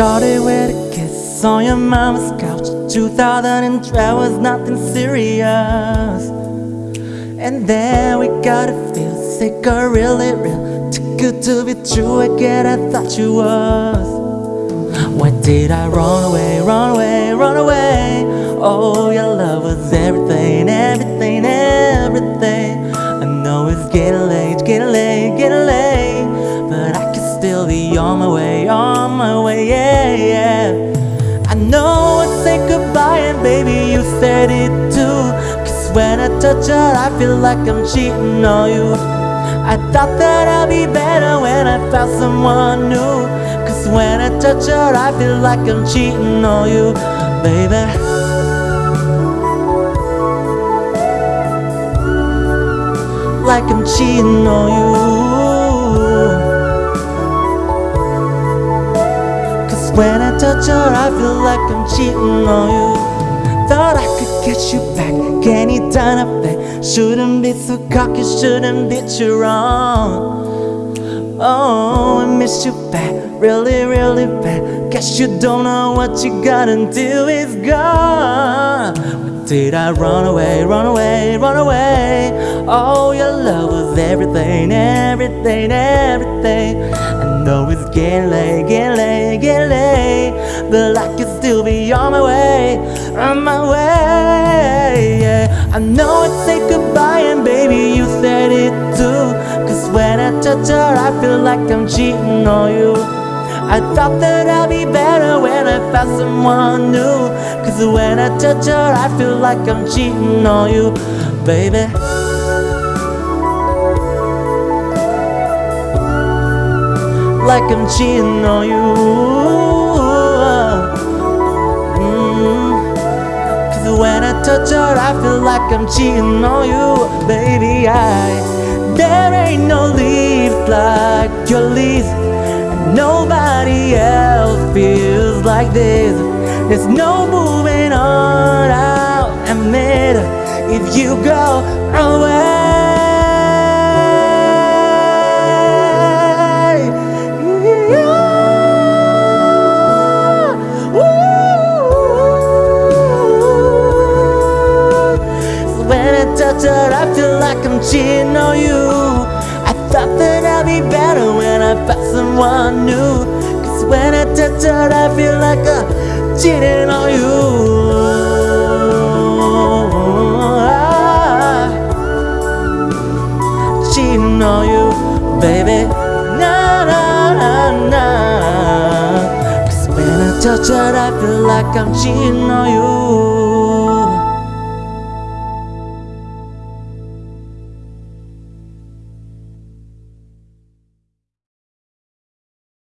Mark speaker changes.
Speaker 1: started with a kiss on your mama's couch. 2012 was nothing serious. And then we got a feel sick or really real. Too good to be true, I get I thought you was. Why did I run away, run away, run away? Oh, your love was everything, everything, everything. I know it's getting late, getting late, getting late. But I can still be on my way, on my way, yeah. Baby, you said it too. Cause when I touch her, I feel like I'm cheating on you. I thought that I'd be better when I found someone new. Cause when I touch her, I feel like I'm cheating on you, baby. Like I'm cheating on you. Cause when I touch her, I feel like I'm cheating on you. Thought I could get you back anytime I bet. Shouldn't be so cocky, shouldn't be too wrong. Oh, I miss you bad, really, really bad. Guess you don't know what you got until it's gone. But did I run away, run away, run away? Oh, your love was everything, everything, everything. I know it's getting late, getting late, getting late. But I can I know I'd say goodbye, and baby, you said it too. Cause when I touch her, I feel like I'm cheating on you. I thought that I'd be better when I found someone new. Cause when I touch her, I feel like I'm cheating on you, baby. Like I'm cheating on you. Touch her, I feel like I'm cheating on you, baby. I there ain't no leaves like your. And nobody else feels like this. There's no moving on. I'll admit if you go away. When I feel like I'm cheating on you. I thought that I'd be better when I found someone new. Cause when I touch her, I feel like I'm cheating on you. Cheating on you, baby. Na na na na. Cause when I touch her, I feel like I'm cheating on you.